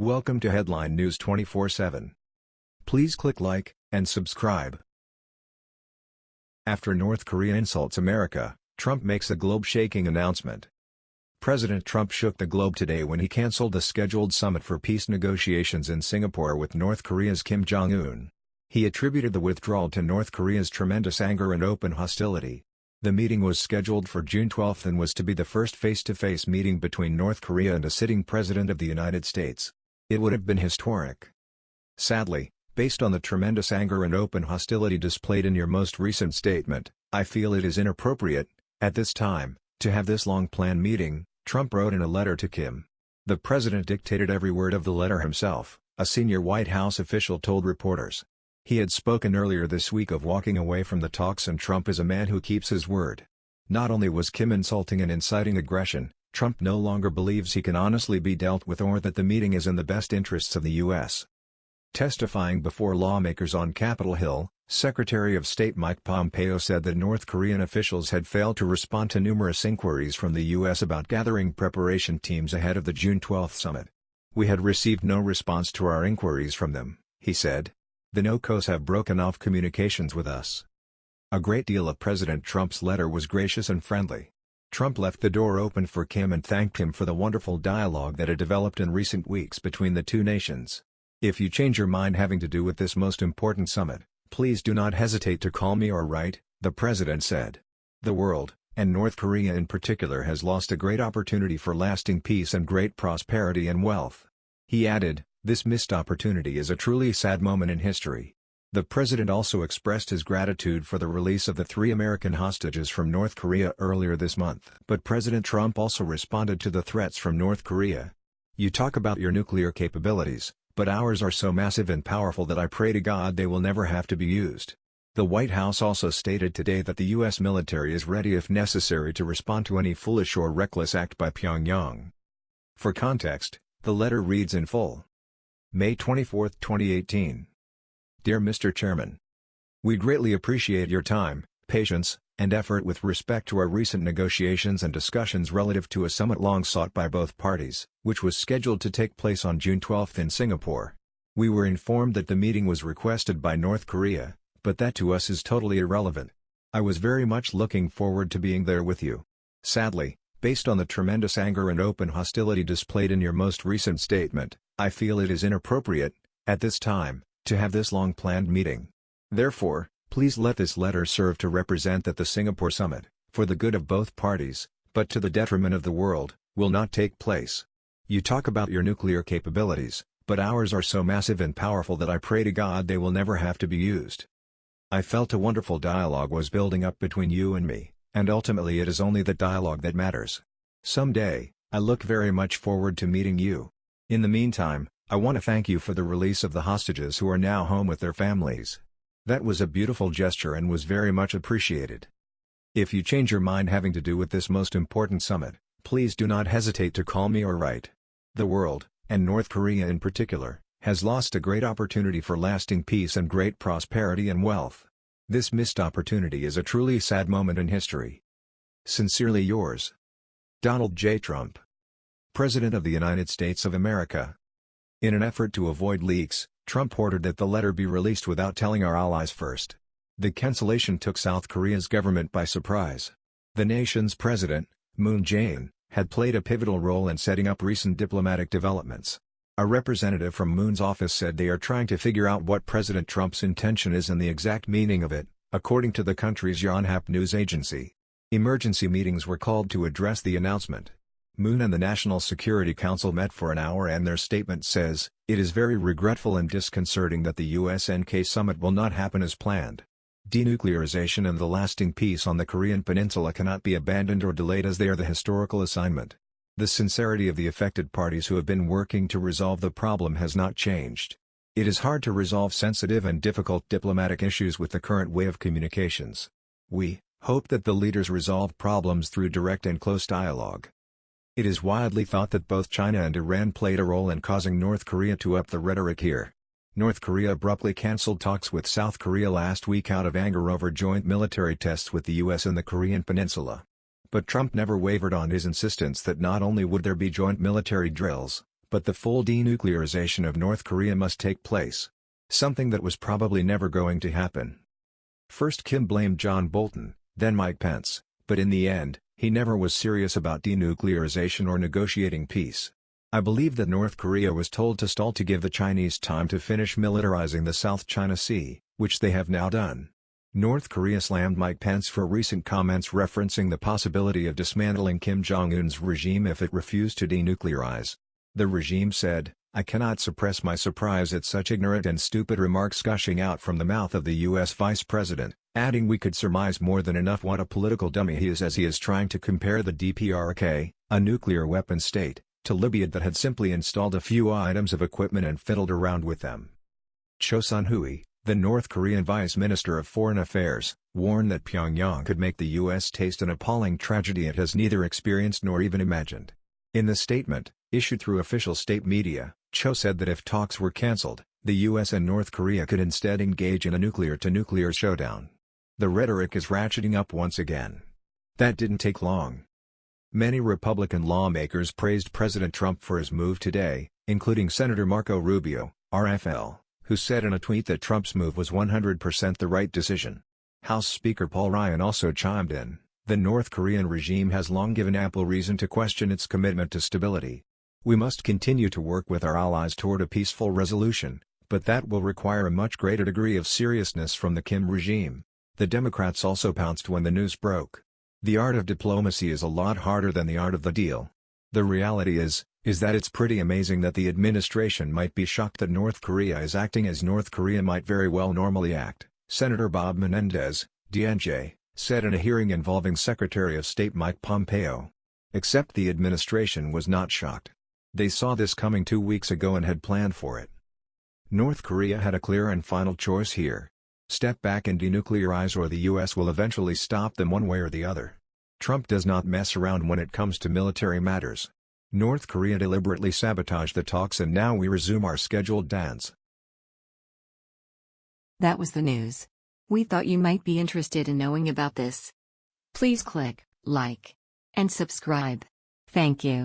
Welcome to Headline News 24/7. Please click like and subscribe. After North Korea insults America, Trump makes a globe-shaking announcement. President Trump shook the globe today when he canceled the scheduled summit for peace negotiations in Singapore with North Korea's Kim Jong-un. He attributed the withdrawal to North Korea's tremendous anger and open hostility. The meeting was scheduled for June 12 and was to be the first face-to-face -face meeting between North Korea and a sitting President of the United States. It would have been historic. Sadly, based on the tremendous anger and open hostility displayed in your most recent statement, I feel it is inappropriate, at this time, to have this long-planned meeting, Trump wrote in a letter to Kim. The president dictated every word of the letter himself, a senior White House official told reporters. He had spoken earlier this week of walking away from the talks and Trump is a man who keeps his word. Not only was Kim insulting and inciting aggression, Trump no longer believes he can honestly be dealt with or that the meeting is in the best interests of the U.S. Testifying before lawmakers on Capitol Hill, Secretary of State Mike Pompeo said that North Korean officials had failed to respond to numerous inquiries from the U.S. about gathering preparation teams ahead of the June 12 summit. We had received no response to our inquiries from them, he said. The NOCOs have broken off communications with us. A great deal of President Trump's letter was gracious and friendly. Trump left the door open for Kim and thanked him for the wonderful dialogue that had developed in recent weeks between the two nations. If you change your mind having to do with this most important summit, please do not hesitate to call me or write, the president said. The world, and North Korea in particular has lost a great opportunity for lasting peace and great prosperity and wealth. He added, this missed opportunity is a truly sad moment in history. The president also expressed his gratitude for the release of the three American hostages from North Korea earlier this month. But President Trump also responded to the threats from North Korea. You talk about your nuclear capabilities, but ours are so massive and powerful that I pray to God they will never have to be used. The White House also stated today that the U.S. military is ready if necessary to respond to any foolish or reckless act by Pyongyang. For context, the letter reads in full. May 24, 2018. Dear Mr. Chairman, We greatly appreciate your time, patience, and effort with respect to our recent negotiations and discussions relative to a summit long sought by both parties, which was scheduled to take place on June 12 in Singapore. We were informed that the meeting was requested by North Korea, but that to us is totally irrelevant. I was very much looking forward to being there with you. Sadly, based on the tremendous anger and open hostility displayed in your most recent statement, I feel it is inappropriate, at this time, to have this long-planned meeting. Therefore, Please let this letter serve to represent that the Singapore summit, for the good of both parties, but to the detriment of the world, will not take place. You talk about your nuclear capabilities, but ours are so massive and powerful that I pray to God they will never have to be used. I felt a wonderful dialogue was building up between you and me, and ultimately it is only the dialogue that matters. Someday, I look very much forward to meeting you. In the meantime, I want to thank you for the release of the hostages who are now home with their families. That was a beautiful gesture and was very much appreciated. If you change your mind having to do with this most important summit, please do not hesitate to call me or write. The world, and North Korea in particular, has lost a great opportunity for lasting peace and great prosperity and wealth. This missed opportunity is a truly sad moment in history. Sincerely yours. Donald J. Trump. President of the United States of America. In an effort to avoid leaks, Trump ordered that the letter be released without telling our allies first. The cancellation took South Korea's government by surprise. The nation's president, Moon Jae-in, had played a pivotal role in setting up recent diplomatic developments. A representative from Moon's office said they are trying to figure out what President Trump's intention is and the exact meaning of it, according to the country's Yonhap news agency. Emergency meetings were called to address the announcement. Moon and the National Security Council met for an hour and their statement says, It is very regretful and disconcerting that the USNK summit will not happen as planned. Denuclearization and the lasting peace on the Korean peninsula cannot be abandoned or delayed as they are the historical assignment. The sincerity of the affected parties who have been working to resolve the problem has not changed. It is hard to resolve sensitive and difficult diplomatic issues with the current way of communications. We hope that the leaders resolve problems through direct and close dialogue. It is widely thought that both China and Iran played a role in causing North Korea to up the rhetoric here. North Korea abruptly cancelled talks with South Korea last week out of anger over joint military tests with the U.S. in the Korean peninsula. But Trump never wavered on his insistence that not only would there be joint military drills, but the full denuclearization of North Korea must take place. Something that was probably never going to happen. First Kim blamed John Bolton, then Mike Pence, but in the end, he never was serious about denuclearization or negotiating peace. I believe that North Korea was told to stall to give the Chinese time to finish militarizing the South China Sea, which they have now done. North Korea slammed Mike Pence for recent comments referencing the possibility of dismantling Kim Jong-un's regime if it refused to denuclearize. The regime said, I cannot suppress my surprise at such ignorant and stupid remarks gushing out from the mouth of the U.S. Vice President, adding we could surmise more than enough what a political dummy he is as he is trying to compare the DPRK, a nuclear weapon state, to Libya that had simply installed a few items of equipment and fiddled around with them. Cho Sun-hui, the North Korean Vice Minister of Foreign Affairs, warned that Pyongyang could make the U.S. taste an appalling tragedy it has neither experienced nor even imagined. In the statement, issued through official state media, Cho said that if talks were cancelled, the U.S. and North Korea could instead engage in a nuclear-to-nuclear -nuclear showdown. The rhetoric is ratcheting up once again. That didn't take long. Many Republican lawmakers praised President Trump for his move today, including Senator Marco Rubio, RFL who said in a tweet that Trump's move was 100% the right decision. House Speaker Paul Ryan also chimed in, the North Korean regime has long given ample reason to question its commitment to stability. We must continue to work with our allies toward a peaceful resolution, but that will require a much greater degree of seriousness from the Kim regime. The Democrats also pounced when the news broke. The art of diplomacy is a lot harder than the art of the deal. The reality is, is that it's pretty amazing that the administration might be shocked that North Korea is acting as North Korea might very well normally act, Senator Bob Menendez, DNJ, said in a hearing involving Secretary of State Mike Pompeo. Except the administration was not shocked. They saw this coming two weeks ago and had planned for it. North Korea had a clear and final choice here. Step back and denuclearize or the U.S. will eventually stop them one way or the other. Trump does not mess around when it comes to military matters. North Korea deliberately sabotaged the talks and now we resume our scheduled dance. That was the news. We thought you might be interested in knowing about this. Please click like and subscribe. Thank you.